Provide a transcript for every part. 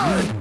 Woo!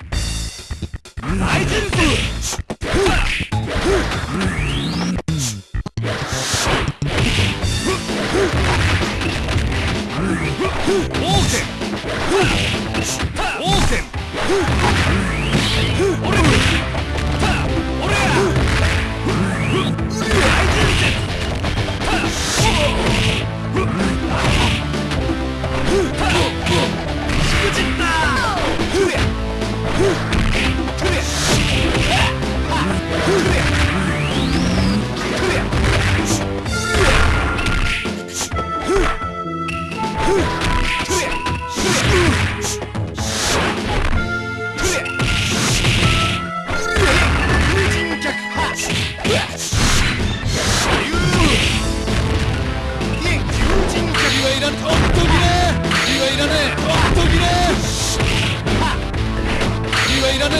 こっ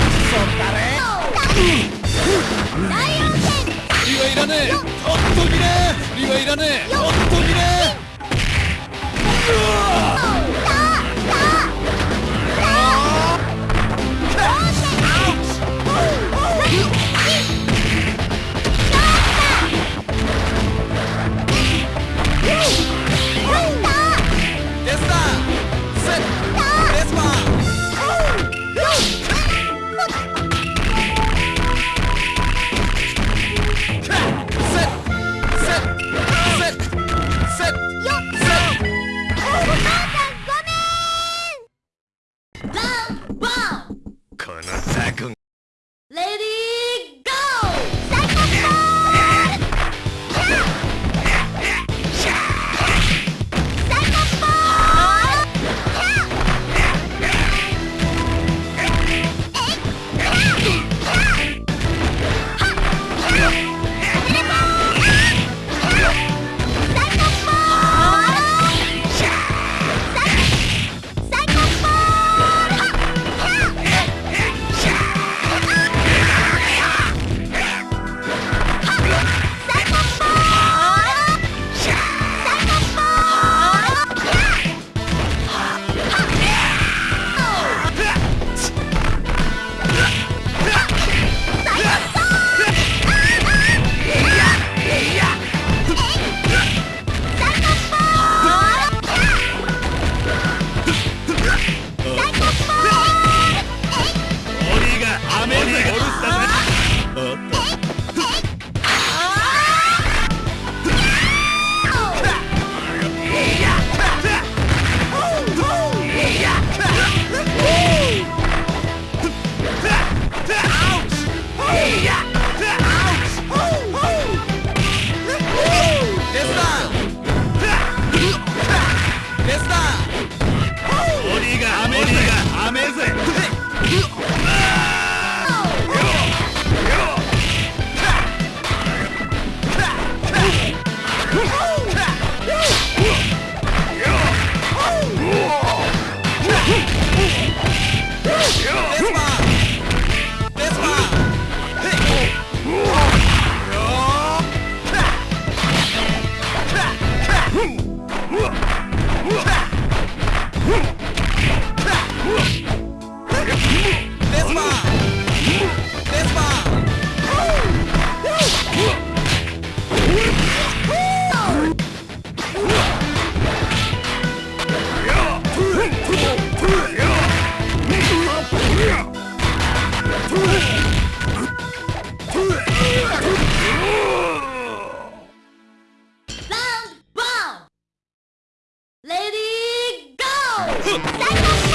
ちそんだね。リはいらねえ。ほっ。ときねリはいらねえ。うわ大丈夫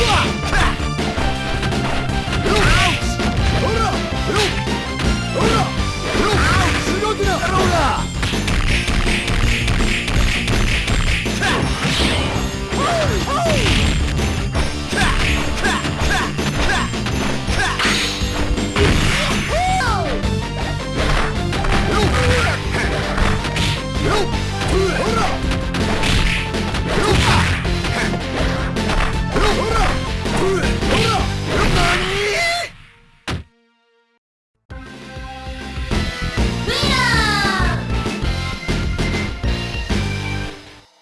Ah!